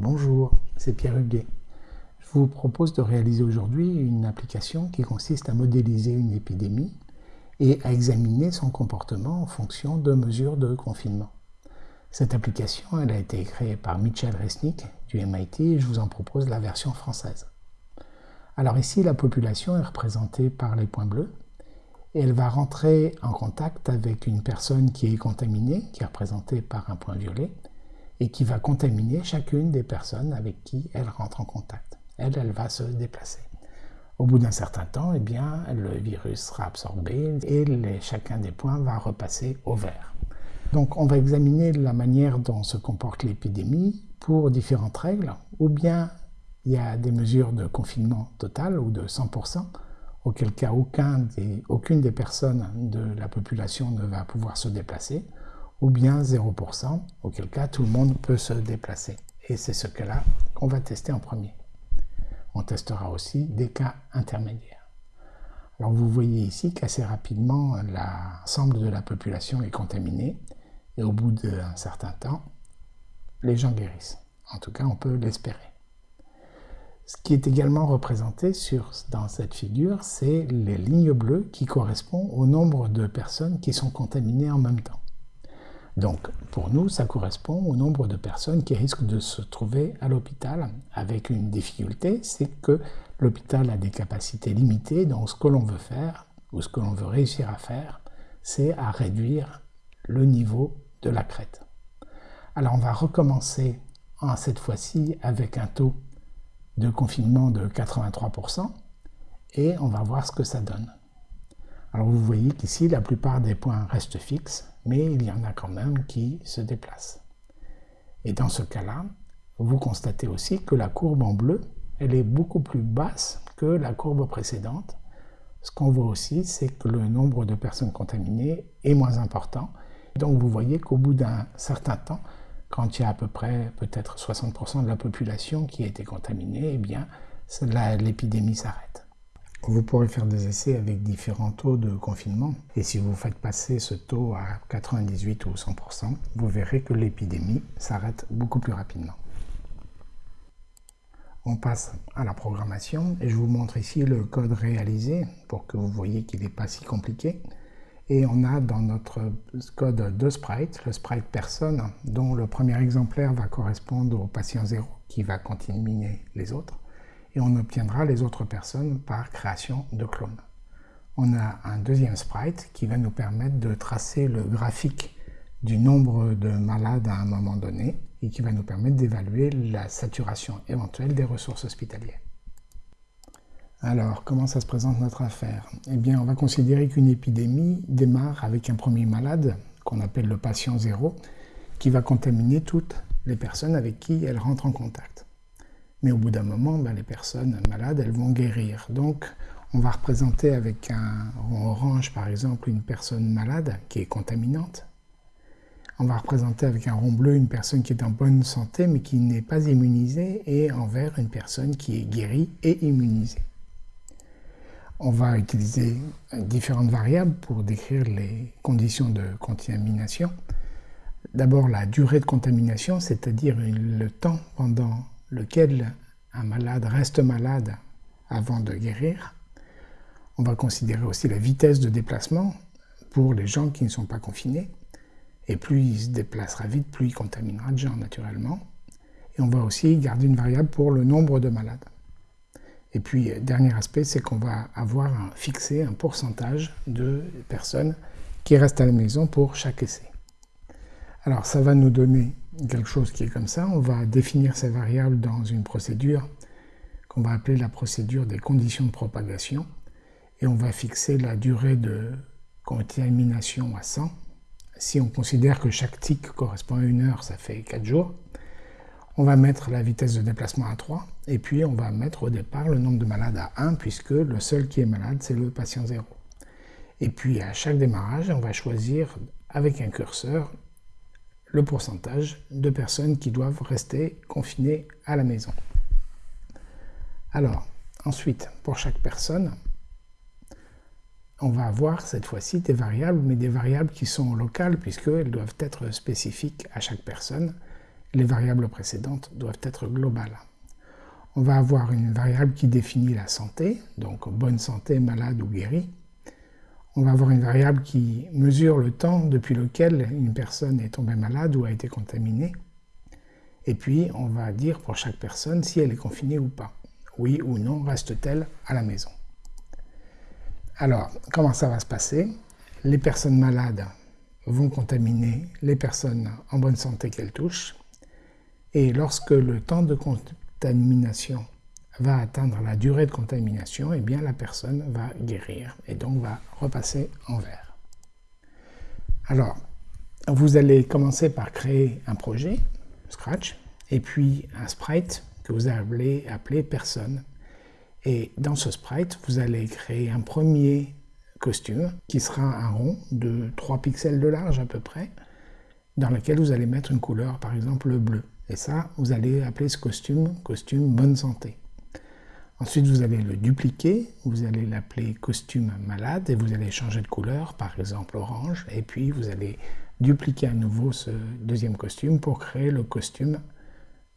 Bonjour, c'est Pierre Huguet. Je vous propose de réaliser aujourd'hui une application qui consiste à modéliser une épidémie et à examiner son comportement en fonction de mesures de confinement. Cette application a été créée par Michel Resnick du MIT et je vous en propose la version française. Alors ici, la population est représentée par les points bleus et elle va rentrer en contact avec une personne qui est contaminée, qui est représentée par un point violet, et qui va contaminer chacune des personnes avec qui elle rentre en contact. Elle, elle va se déplacer. Au bout d'un certain temps, eh bien, le virus sera absorbé et chacun des points va repasser au vert. Donc on va examiner la manière dont se comporte l'épidémie pour différentes règles, ou bien il y a des mesures de confinement total ou de 100%, auquel cas aucune des personnes de la population ne va pouvoir se déplacer, ou bien 0%, auquel cas tout le monde peut se déplacer. Et c'est ce cas-là qu'on va tester en premier. On testera aussi des cas intermédiaires. Alors vous voyez ici qu'assez rapidement, l'ensemble de la population est contaminée, et au bout d'un certain temps, les gens guérissent. En tout cas, on peut l'espérer. Ce qui est également représenté sur, dans cette figure, c'est les lignes bleues qui correspondent au nombre de personnes qui sont contaminées en même temps. Donc, pour nous, ça correspond au nombre de personnes qui risquent de se trouver à l'hôpital, avec une difficulté, c'est que l'hôpital a des capacités limitées, donc ce que l'on veut faire, ou ce que l'on veut réussir à faire, c'est à réduire le niveau de la crête. Alors on va recommencer cette fois-ci avec un taux de confinement de 83%, et on va voir ce que ça donne. Alors vous voyez qu'ici, la plupart des points restent fixes, mais il y en a quand même qui se déplacent. Et dans ce cas-là, vous constatez aussi que la courbe en bleu, elle est beaucoup plus basse que la courbe précédente. Ce qu'on voit aussi, c'est que le nombre de personnes contaminées est moins important. Donc vous voyez qu'au bout d'un certain temps, quand il y a à peu près peut-être 60% de la population qui a été contaminée, eh bien l'épidémie s'arrête. Vous pourrez faire des essais avec différents taux de confinement. Et si vous faites passer ce taux à 98 ou 100%, vous verrez que l'épidémie s'arrête beaucoup plus rapidement. On passe à la programmation et je vous montre ici le code réalisé pour que vous voyez qu'il n'est pas si compliqué. Et on a dans notre code deux sprites, le sprite personne, dont le premier exemplaire va correspondre au patient 0 qui va contaminer les autres et on obtiendra les autres personnes par création de clones. On a un deuxième sprite qui va nous permettre de tracer le graphique du nombre de malades à un moment donné et qui va nous permettre d'évaluer la saturation éventuelle des ressources hospitalières. Alors, comment ça se présente notre affaire? Eh bien, on va considérer qu'une épidémie démarre avec un premier malade, qu'on appelle le patient zéro, qui va contaminer toutes les personnes avec qui elle rentre en contact. Mais au bout d'un moment, ben, les personnes malades, elles vont guérir. Donc, on va représenter avec un rond orange, par exemple, une personne malade qui est contaminante. On va représenter avec un rond bleu une personne qui est en bonne santé mais qui n'est pas immunisée et en vert une personne qui est guérie et immunisée. On va utiliser différentes variables pour décrire les conditions de contamination. D'abord la durée de contamination, c'est-à-dire le temps pendant lequel un malade reste malade avant de guérir. On va considérer aussi la vitesse de déplacement pour les gens qui ne sont pas confinés. Et plus il se déplacera vite, plus il contaminera de gens naturellement. Et on va aussi garder une variable pour le nombre de malades. Et puis, dernier aspect, c'est qu'on va avoir fixé un pourcentage de personnes qui restent à la maison pour chaque essai. Alors, ça va nous donner quelque chose qui est comme ça, on va définir ces variables dans une procédure qu'on va appeler la procédure des conditions de propagation et on va fixer la durée de contamination à 100. Si on considère que chaque tic correspond à une heure, ça fait 4 jours. On va mettre la vitesse de déplacement à 3 et puis on va mettre au départ le nombre de malades à 1 puisque le seul qui est malade c'est le patient 0. Et puis à chaque démarrage, on va choisir avec un curseur le pourcentage de personnes qui doivent rester confinées à la maison. Alors, ensuite, pour chaque personne, on va avoir cette fois-ci des variables, mais des variables qui sont locales puisqu'elles doivent être spécifiques à chaque personne. les variables précédentes doivent être globales. On va avoir une variable qui définit la santé, donc bonne santé, malade ou guéri. On va avoir une variable qui mesure le temps depuis lequel une personne est tombée malade ou a été contaminée. Et puis, on va dire pour chaque personne si elle est confinée ou pas. Oui ou non, reste-t-elle à la maison Alors, comment ça va se passer? Les personnes malades vont contaminer les personnes en bonne santé qu'elles touchent. Et lorsque le temps de contamination va atteindre la durée de contamination, eh bien la personne va guérir et donc va repasser en vert. Alors, vous allez commencer par créer un projet, Scratch, et puis un sprite que vous allez appeler personne. Et dans ce sprite, vous allez créer un premier costume qui sera un rond de 3 pixels de large à peu près, dans lequel vous allez mettre une couleur, par exemple le bleu. Et ça, vous allez appeler ce costume costume bonne santé. Ensuite, vous allez le dupliquer, vous allez l'appeler costume malade et vous allez changer de couleur, par exemple orange, et puis vous allez dupliquer à nouveau ce deuxième costume pour créer le costume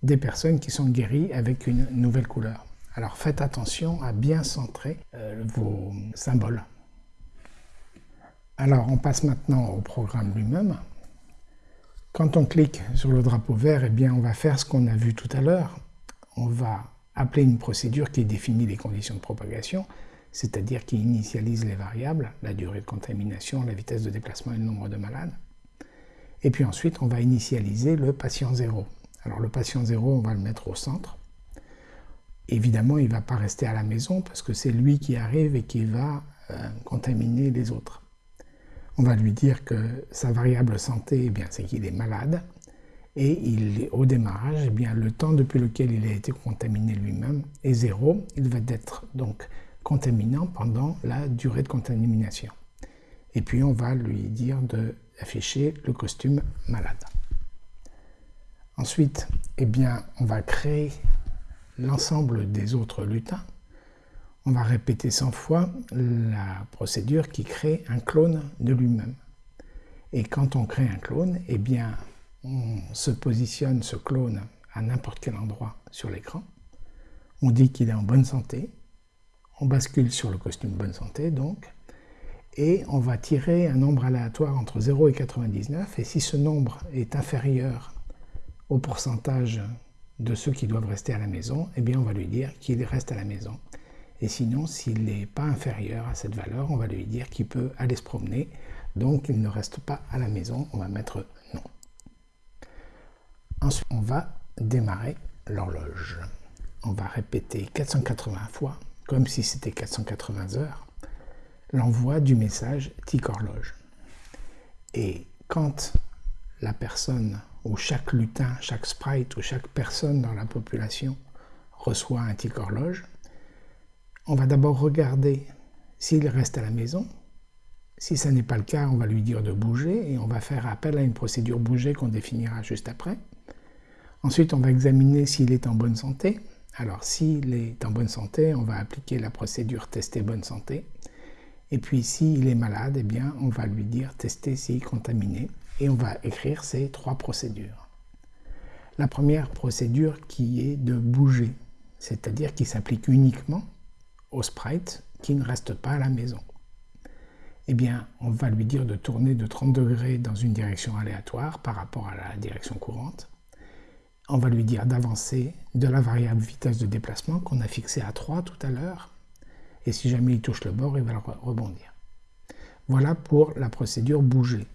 des personnes qui sont guéries avec une nouvelle couleur. Alors faites attention à bien centrer euh, vos symboles. Alors on passe maintenant au programme lui-même. Quand on clique sur le drapeau vert, eh bien on va faire ce qu'on a vu tout à l'heure. On va appeler une procédure qui définit les conditions de propagation, c'est-à-dire qui initialise les variables, la durée de contamination, la vitesse de déplacement et le nombre de malades. Et puis ensuite, on va initialiser le patient zéro. Alors le patient zéro, on va le mettre au centre. Évidemment, il ne va pas rester à la maison parce que c'est lui qui arrive et qui va euh, contaminer les autres. On va lui dire que sa variable santé, eh bien, c'est qu'il est malade et il, au démarrage, eh bien, le temps depuis lequel il a été contaminé lui-même est zéro. Il va être donc contaminant pendant la durée de contamination. Et puis on va lui dire d'afficher le costume malade. Ensuite, eh bien, on va créer l'ensemble des autres lutins. On va répéter 100 fois la procédure qui crée un clone de lui-même. Et quand on crée un clone, eh bien, on se positionne ce clone à n'importe quel endroit sur l'écran. On dit qu'il est en bonne santé. On bascule sur le costume bonne santé, donc. Et on va tirer un nombre aléatoire entre 0 et 99. Et si ce nombre est inférieur au pourcentage de ceux qui doivent rester à la maison, eh bien on va lui dire qu'il reste à la maison. Et sinon, s'il n'est pas inférieur à cette valeur, on va lui dire qu'il peut aller se promener, donc il ne reste pas à la maison, on va mettre. Ensuite, on va démarrer l'horloge. On va répéter 480 fois, comme si c'était 480 heures, l'envoi du message tic horloge. Et quand la personne ou chaque lutin, chaque sprite ou chaque personne dans la population reçoit un tic horloge, on va d'abord regarder s'il reste à la maison. Si ce n'est pas le cas, on va lui dire de bouger et on va faire appel à une procédure bouger qu'on définira juste après. Ensuite, on va examiner s'il est en bonne santé. Alors, s'il est en bonne santé, on va appliquer la procédure tester bonne santé. Et puis, s'il est malade, eh bien, on va lui dire tester s'il est contaminé et on va écrire ces trois procédures. La première procédure qui est de bouger, c'est-à-dire qui s'applique uniquement au sprite qui ne reste pas à la maison. Eh bien, on va lui dire de tourner de 30 degrés dans une direction aléatoire par rapport à la direction courante. On va lui dire d'avancer de la variable vitesse de déplacement qu'on a fixée à 3 tout à l'heure. Et si jamais il touche le bord, il va rebondir. Voilà pour la procédure bouger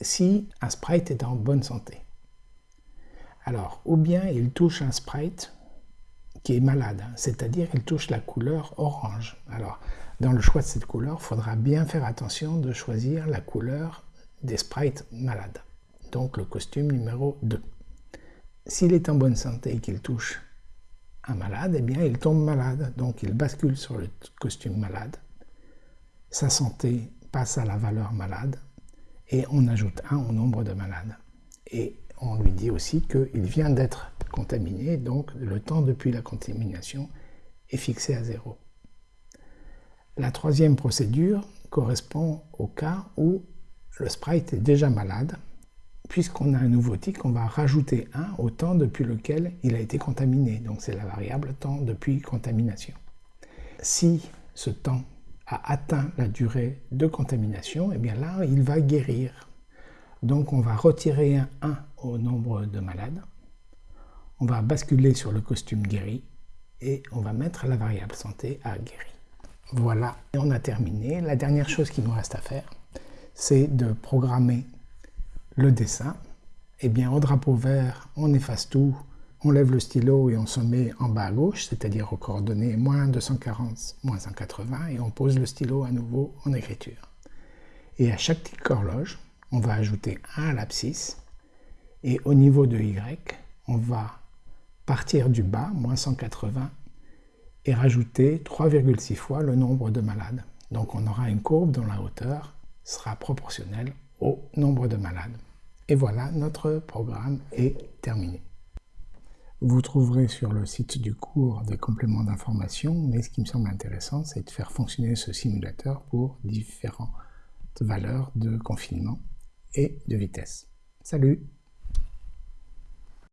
si un sprite est en bonne santé. Alors, ou bien il touche un sprite qui est malade, c'est-à-dire il touche la couleur orange. Alors, dans le choix de cette couleur, il faudra bien faire attention de choisir la couleur des sprites malades. Donc le costume numéro 2. S'il est en bonne santé et qu'il touche un malade, eh bien il tombe malade, donc il bascule sur le costume malade. Sa santé passe à la valeur malade, et on ajoute 1 au nombre de malades. Et on lui dit aussi qu'il vient d'être contaminé, donc le temps depuis la contamination est fixé à 0. La troisième procédure correspond au cas où le sprite est déjà malade, puisqu'on a un nouveau tic, on va rajouter 1 au temps depuis lequel il a été contaminé. Donc c'est la variable temps depuis contamination. Si ce temps a atteint la durée de contamination, et eh bien là, il va guérir. Donc on va retirer un 1 au nombre de malades, on va basculer sur le costume guéri, et on va mettre la variable santé à guéri. Voilà, et on a terminé. La dernière chose qu'il nous reste à faire, c'est de programmer le dessin. Eh bien, au drapeau vert, on efface tout, on lève le stylo et on se met en bas à gauche, c'est-à-dire aux coordonnées moins 240, moins 180, et on pose le stylo à nouveau en écriture. Et à chaque tic horloge, on va ajouter 1 à l'abscisse, et au niveau de Y, on va partir du bas, moins 180, et rajouter 3,6 fois le nombre de malades. Donc on aura une courbe dont la hauteur sera proportionnelle au nombre de malades. Et voilà, notre programme est terminé. Vous trouverez sur le site du cours des compléments d'information, mais ce qui me semble intéressant, c'est de faire fonctionner ce simulateur pour différentes valeurs de confinement et de vitesse. Salut